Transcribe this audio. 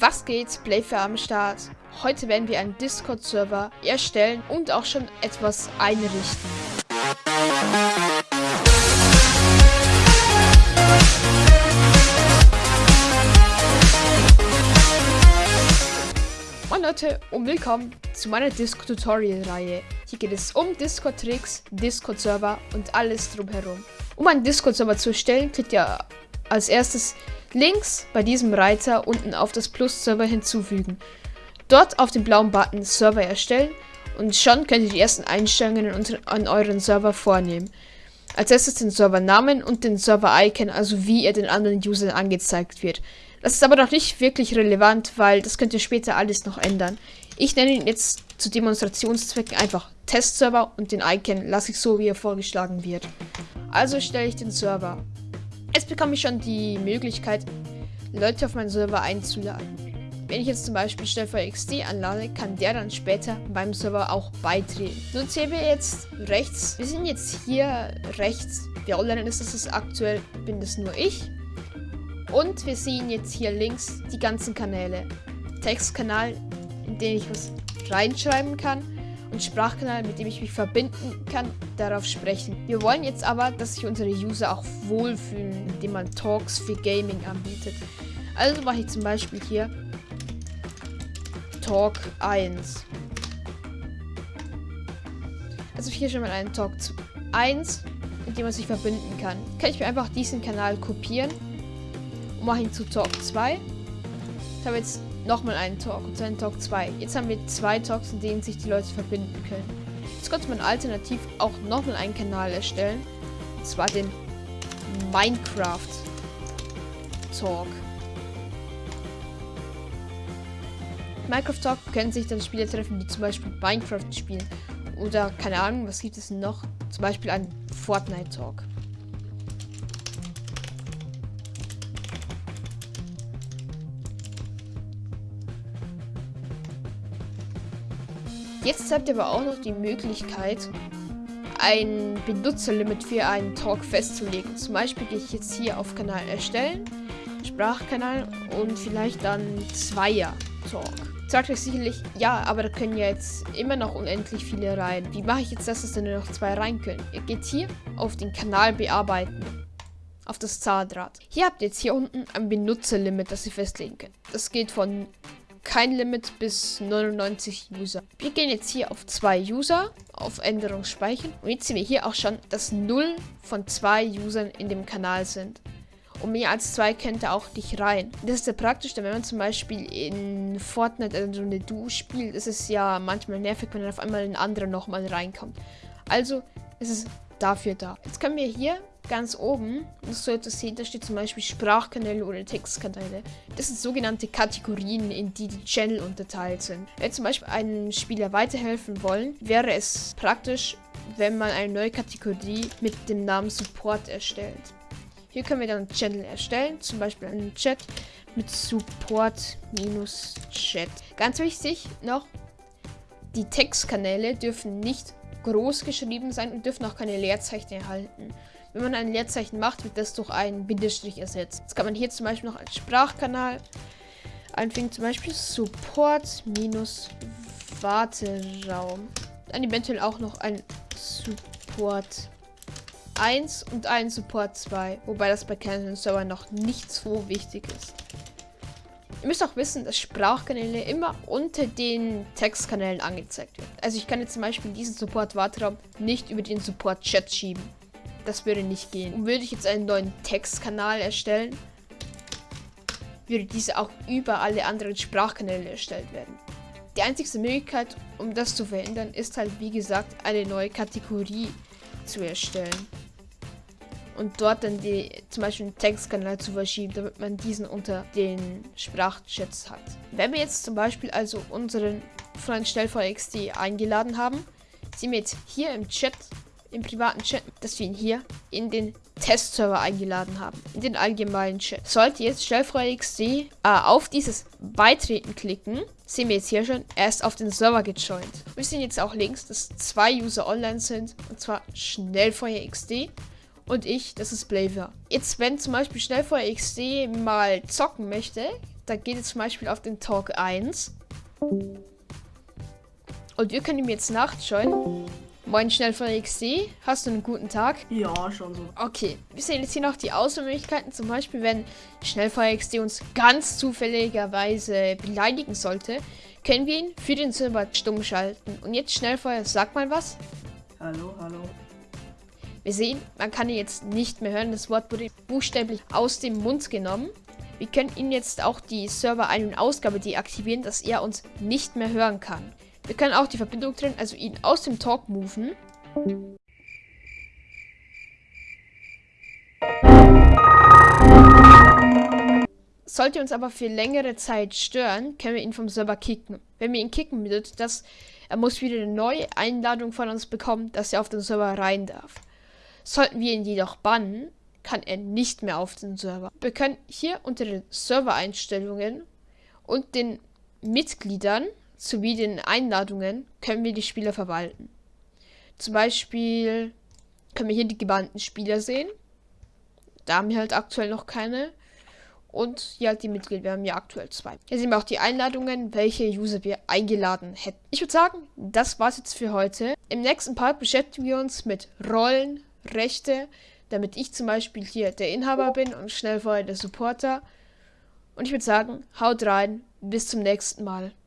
Was geht? Playfair am Start. Heute werden wir einen Discord-Server erstellen und auch schon etwas einrichten. Moin Leute und willkommen zu meiner Discord-Tutorial-Reihe. Hier geht es um Discord-Tricks, Discord-Server und alles drumherum. Um einen Discord-Server zu erstellen, klickt ihr als erstes links bei diesem Reiter unten auf das Plus-Server hinzufügen. Dort auf den blauen Button Server erstellen und schon könnt ihr die ersten Einstellungen an euren Server vornehmen. Als erstes den Servernamen und den Server-Icon, also wie er den anderen Usern angezeigt wird. Das ist aber noch nicht wirklich relevant, weil das könnt ihr später alles noch ändern. Ich nenne ihn jetzt zu Demonstrationszwecken einfach Testserver und den Icon lasse ich so, wie er vorgeschlagen wird. Also stelle ich den Server. Jetzt bekomme ich schon die Möglichkeit, Leute auf meinen Server einzuladen. Wenn ich jetzt zum Beispiel Stellver XD anlade, kann der dann später beim Server auch beitreten. So sehen wir jetzt rechts. Wir sind jetzt hier rechts. Wer online ist, das ist aktuell, bin das nur ich. Und wir sehen jetzt hier links die ganzen Kanäle. Textkanal, in den ich was reinschreiben kann und Sprachkanal, mit dem ich mich verbinden kann, darauf sprechen. Wir wollen jetzt aber, dass sich unsere User auch wohlfühlen, indem man Talks für Gaming anbietet. Also mache ich zum Beispiel hier Talk 1. Also hier schon mal einen Talk 1, mit dem man sich verbinden kann. Kann ich mir einfach diesen Kanal kopieren und mache ihn zu Talk 2. Ich habe jetzt nochmal einen Talk und einen Talk 2. Jetzt haben wir zwei Talks, in denen sich die Leute verbinden können. Jetzt könnte man alternativ auch nochmal einen Kanal erstellen. Und zwar den Minecraft Talk. Minecraft Talk können sich dann Spieler treffen, die zum Beispiel Minecraft spielen. Oder keine Ahnung, was gibt es noch? Zum Beispiel einen Fortnite Talk. Jetzt habt ihr aber auch noch die Möglichkeit, ein Benutzerlimit für einen Talk festzulegen. Zum Beispiel gehe ich jetzt hier auf Kanal erstellen, Sprachkanal und vielleicht dann Zweier Talk. Sagt euch sicherlich, ja, aber da können ja jetzt immer noch unendlich viele rein. Wie mache ich jetzt, dass es dann nur noch zwei rein können? Ihr geht hier auf den Kanal bearbeiten. Auf das Zahnrad. Hier habt ihr jetzt hier unten ein Benutzerlimit, das ihr festlegen könnt. Das geht von kein Limit bis 99 User. Wir gehen jetzt hier auf zwei User, auf Änderung speichern. Und jetzt sehen wir hier auch schon, dass 0 von zwei Usern in dem Kanal sind. Und mehr als zwei könnte auch nicht rein. Das ist ja praktisch, denn wenn man zum Beispiel in Fortnite also eine Duo spielt, ist es ja manchmal nervig, wenn dann auf einmal ein anderer nochmal reinkommt. Also ist es dafür da. Jetzt können wir hier ganz oben, das solltest du sehen, da steht zum Beispiel Sprachkanäle oder Textkanäle. Das sind sogenannte Kategorien, in die die Channel unterteilt sind. Wenn zum Beispiel einem Spieler weiterhelfen wollen, wäre es praktisch, wenn man eine neue Kategorie mit dem Namen Support erstellt. Hier können wir dann einen Channel erstellen, zum Beispiel einen Chat mit Support-Chat. Ganz wichtig noch, die Textkanäle dürfen nicht groß geschrieben sein und dürfen auch keine Leerzeichen erhalten. Wenn man ein Leerzeichen macht, wird das durch einen Bindestrich ersetzt. Jetzt kann man hier zum Beispiel noch als Sprachkanal einfügen, zum Beispiel Support-Warteraum. Dann eventuell auch noch ein Support 1 und ein Support 2, wobei das bei Canon Server noch nicht so wichtig ist. Ihr müsst auch wissen, dass Sprachkanäle immer unter den Textkanälen angezeigt werden. Also ich kann jetzt zum Beispiel diesen Support-Warteraum nicht über den Support-Chat schieben. Das würde nicht gehen. Würde ich jetzt einen neuen Textkanal erstellen, würde diese auch über alle anderen Sprachkanäle erstellt werden. Die einzige Möglichkeit, um das zu verändern, ist halt wie gesagt eine neue Kategorie zu erstellen und dort dann die zum Beispiel einen Textkanal zu verschieben, damit man diesen unter den Sprachchats hat. Wenn wir jetzt zum Beispiel also unseren Freund SchnellVXD eingeladen haben, sehen wir jetzt hier im Chat, im privaten Chat, dass wir ihn hier in den Testserver eingeladen haben, in den allgemeinen Chat. Sollte jetzt SchnellVXD äh, auf dieses Beitreten klicken, sehen wir jetzt hier schon, er ist auf den Server gejoint. Wir sehen jetzt auch links, dass zwei User online sind, und zwar SchnellfeuerXD und ich, das ist Blaver. Jetzt, wenn zum Beispiel Schnellfeuer XD mal zocken möchte, Da geht es zum Beispiel auf den Talk 1. Und wir können ihm jetzt nachschauen. Moin Schnellfeuer XD, hast du einen guten Tag? Ja, schon so. Okay, wir sehen jetzt hier noch die Auswahlmöglichkeiten. Zum Beispiel, wenn Schnellfeuer XD uns ganz zufälligerweise beleidigen sollte, können wir ihn für den Server stumm schalten. Und jetzt Schnellfeuer, sag mal was. Hallo, hallo. Wir sehen, man kann ihn jetzt nicht mehr hören. Das Wort wurde buchstäblich aus dem Mund genommen. Wir können ihn jetzt auch die Server Ein- und Ausgabe deaktivieren, dass er uns nicht mehr hören kann. Wir können auch die Verbindung trennen, also ihn aus dem Talk moven. Sollte uns aber für längere Zeit stören, können wir ihn vom Server kicken. Wenn wir ihn kicken, bedeutet das, er muss wieder eine neue Einladung von uns bekommen, dass er auf den Server rein darf. Sollten wir ihn jedoch bannen, kann er nicht mehr auf den Server. Wir können hier unter den Servereinstellungen und den Mitgliedern sowie den Einladungen können wir die Spieler verwalten. Zum Beispiel können wir hier die gebannten Spieler sehen. Da haben wir halt aktuell noch keine. Und hier halt die Mitglieder. Wir haben ja aktuell zwei. Hier sehen wir auch die Einladungen, welche User wir eingeladen hätten. Ich würde sagen, das war's jetzt für heute. Im nächsten Part beschäftigen wir uns mit Rollen, Rechte, damit ich zum Beispiel hier der Inhaber bin und schnell vorher der Supporter. Und ich würde sagen, haut rein, bis zum nächsten Mal.